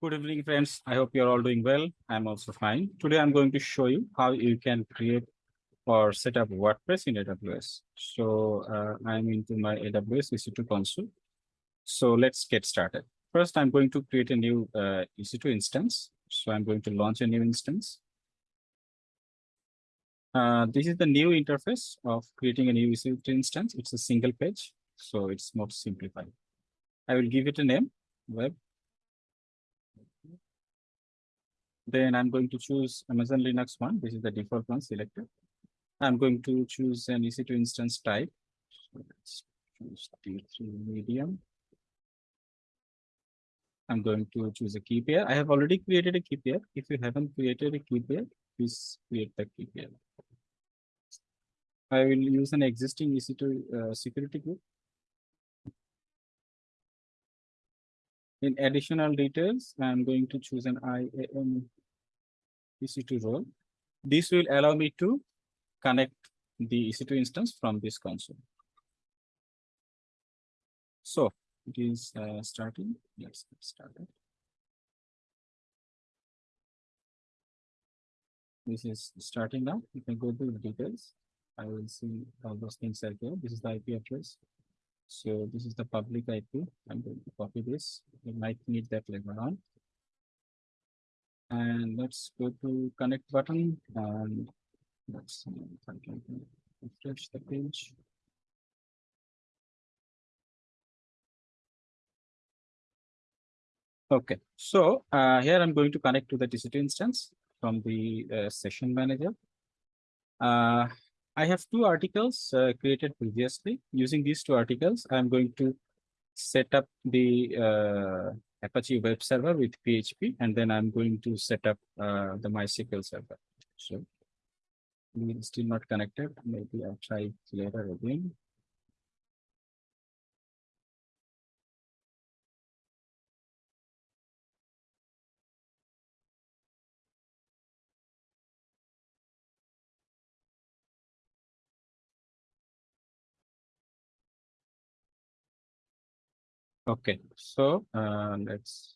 Good evening, friends. I hope you're all doing well. I'm also fine. Today, I'm going to show you how you can create or set up WordPress in AWS. So uh, I'm into my AWS EC2 console. So let's get started. First, I'm going to create a new uh, EC2 instance. So I'm going to launch a new instance. Uh, this is the new interface of creating a new EC2 instance. It's a single page, so it's more simplified. I will give it a name, web Then I'm going to choose Amazon Linux one. This is the default one selected. I'm going to choose an EC2 instance type. So let's choose T3 medium. I'm going to choose a key pair. I have already created a key pair. If you haven't created a key pair, please create the key pair. I will use an existing EC2 uh, security group. In additional details, I'm going to choose an IAM EC2 role. This will allow me to connect the EC2 instance from this console. So it is uh, starting. Let's get started. This is starting now. You can go to the details. I will see all those things are here. This is the IP address. So this is the public IP. I'm going to copy this. You might need that later on. And let's go to connect button and let's refresh the page. Okay, so uh, here I'm going to connect to the EC2 instance from the uh, session manager. Uh, I have two articles uh, created previously. Using these two articles, I'm going to set up the uh, Apache web server with PHP, and then I'm going to set up uh, the MySQL server. So we're still not connected. Maybe I'll try later again. Okay, so uh, let's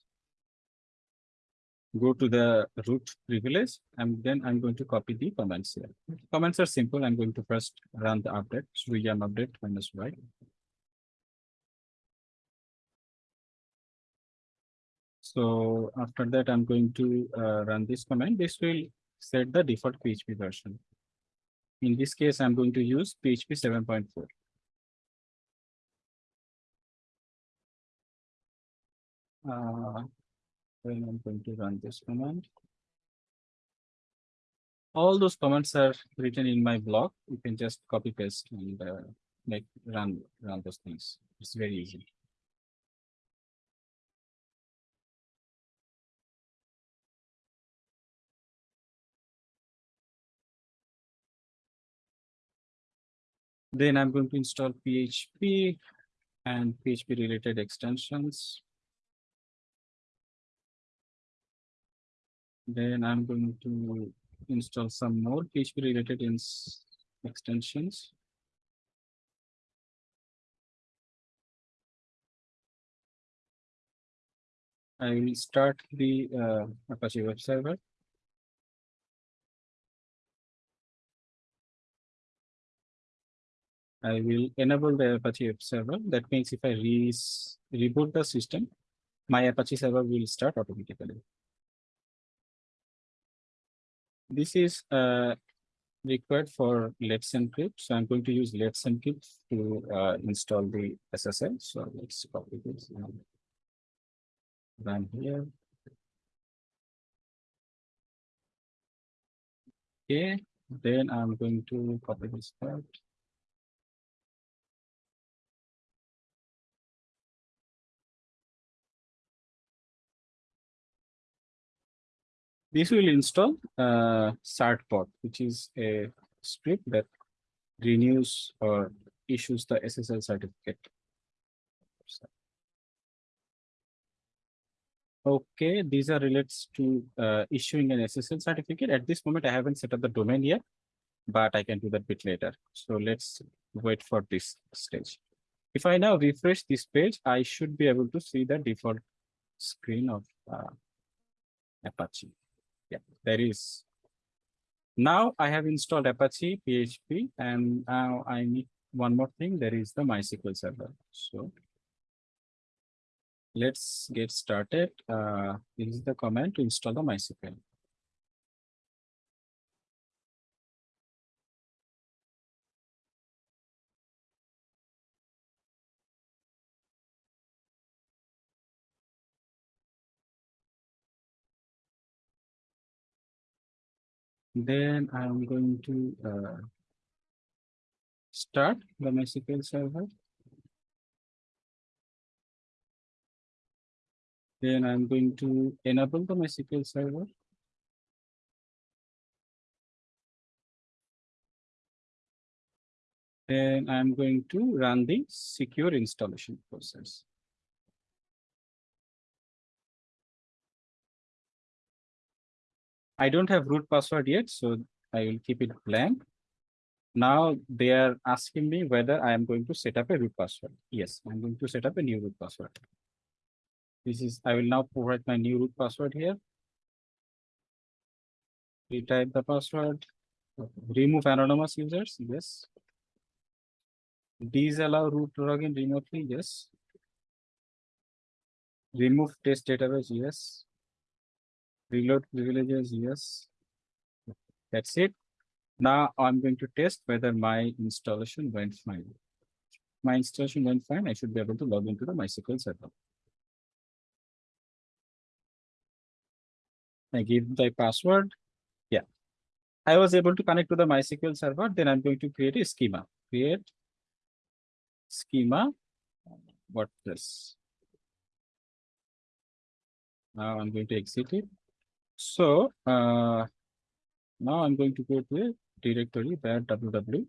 go to the root privilege and then I'm going to copy the comments here. Comments are simple. I'm going to first run the update, yum update minus y. So after that, I'm going to uh, run this command. This will set the default PHP version. In this case, I'm going to use PHP 7.4. Uh, then I'm going to run this command. All those commands are written in my blog. You can just copy paste and uh, make run run those things. It's very easy. Then I'm going to install PHP and PHP related extensions. Then I'm going to install some more PHP related extensions. I will start the uh, Apache web server. I will enable the Apache web server. That means if I re reboot the system, my Apache server will start automatically. This is uh, required for Let's Encrypt. So I'm going to use Let's Encrypt to uh, install the SSL. So let's copy this and run here. Okay, then I'm going to copy this part. This will install uh, certbot, which is a script that renews or issues the SSL certificate. Okay, these are relates to uh, issuing an SSL certificate. At this moment, I haven't set up the domain yet, but I can do that bit later. So let's wait for this stage. If I now refresh this page, I should be able to see the default screen of uh, Apache. Yeah, there is. Now I have installed Apache PHP and now I need one more thing. There is the MySQL server. So let's get started. Uh, this is the command to install the MySQL. Then I'm going to uh, start the MySQL server. Then I'm going to enable the MySQL server. Then I'm going to run the secure installation process. I don't have root password yet, so I will keep it blank. Now they are asking me whether I am going to set up a root password. Yes, I'm going to set up a new root password. This is, I will now provide my new root password here. Retype the password. Remove anonymous users, yes. Disallow root login remotely, yes. Remove test database, yes. Reload privileges, yes. That's it. Now I'm going to test whether my installation went fine. My installation went fine. I should be able to log into the MySQL server. I give the password. Yeah. I was able to connect to the MySQL server. Then I'm going to create a schema. Create schema WordPress. Now I'm going to exit it. So uh, now I'm going to go to a directory var www.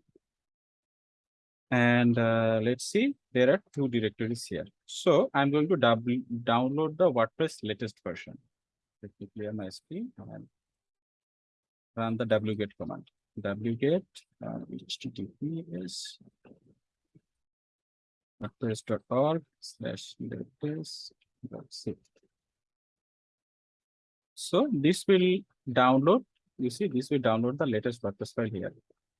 And uh, let's see, there are two directories here. So I'm going to double download the WordPress latest version. Let me clear my screen and run the wget command. wget uh, https wordpress.org slash directories so this will download, you see, this will download the latest WordPress file here.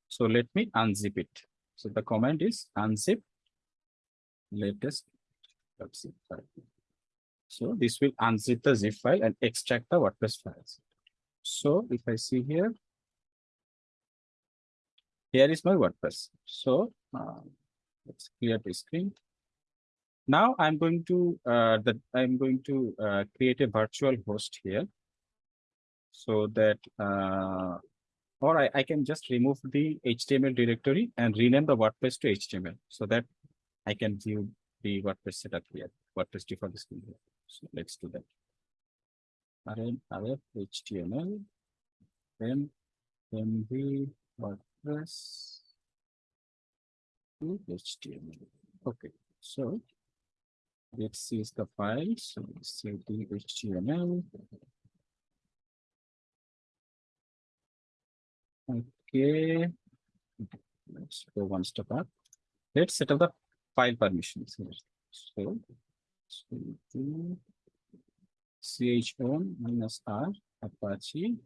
So let me unzip it. So the command is unzip latest zip file. So this will unzip the zip file and extract the WordPress files. So if I see here, here is my WordPress. So uh, let's clear the screen. Now I'm going to uh, that I'm going to uh, create a virtual host here so that uh, or I, I can just remove the HTML directory and rename the WordPress to HTML so that I can view the WordPress setup here, WordPress default screen here. So let's do that. rm HTML, then mv WordPress to HTML. Okay, so let's see the file. So the HTML Okay. Let's go one step up. Let's set up the file permissions. So, chown minus r apache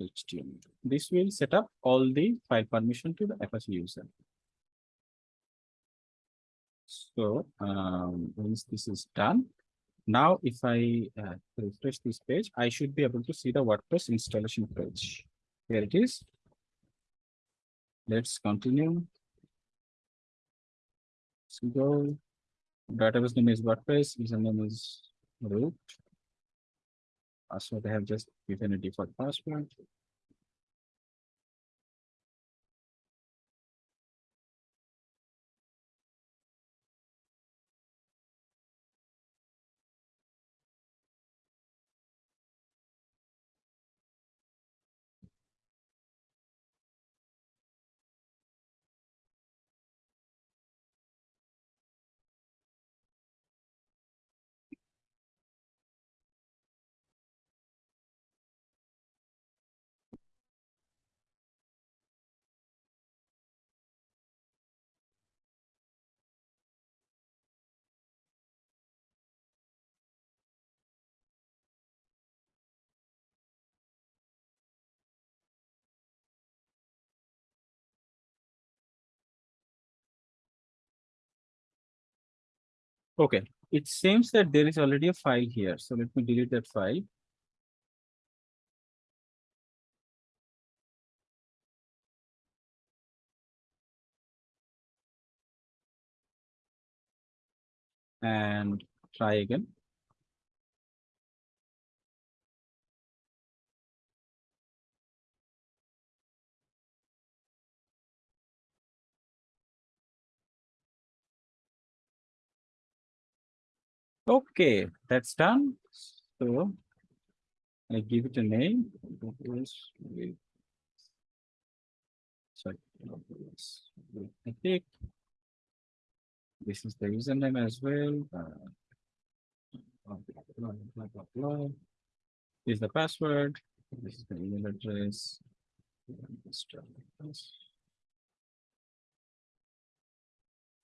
html. This will set up all the file permission to the apache user. So um, once this is done, now if I uh, refresh this page, I should be able to see the WordPress installation page. Here it is. Let's continue. Let's go. Database name is WordPress, username is root. Password I have just given a default password. Okay, it seems that there is already a file here. So let me delete that file. And try again. Okay, that's done. So I give it a name. Sorry. I think this is the username as well. This is the password. This is the email address.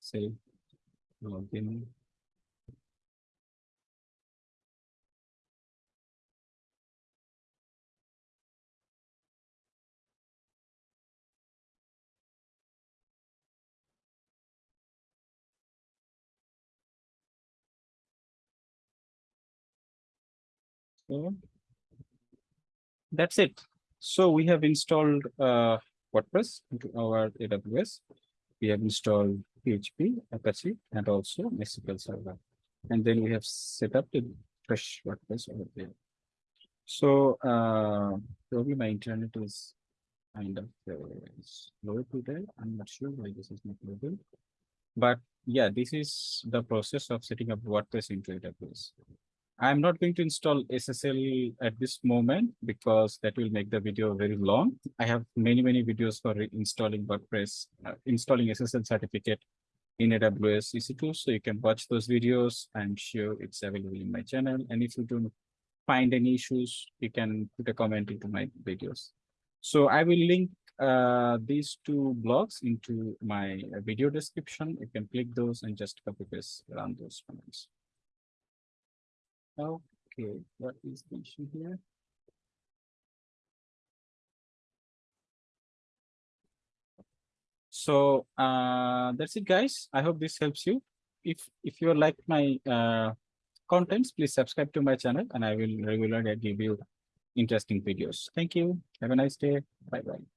Save. Login. So that's it. So we have installed uh, WordPress into our AWS. We have installed PHP, Apache, and also MySQL Server. And then we have set up the fresh WordPress over there. So uh, probably my internet is kind of uh, slow today. I'm not sure why this is not loading. But yeah, this is the process of setting up WordPress into AWS. I'm not going to install SSL at this moment because that will make the video very long. I have many, many videos for installing WordPress, uh, installing SSL certificate in AWS EC2. So you can watch those videos. I'm sure it's available in my channel. And if you don't find any issues, you can put a comment into my videos. So I will link uh, these two blogs into my uh, video description. You can click those and just copy paste around those comments. Okay, what is the issue here? So uh, that's it, guys. I hope this helps you. If if you like my uh, contents, please subscribe to my channel and I will regularly give you interesting videos. Thank you. Have a nice day. Bye bye.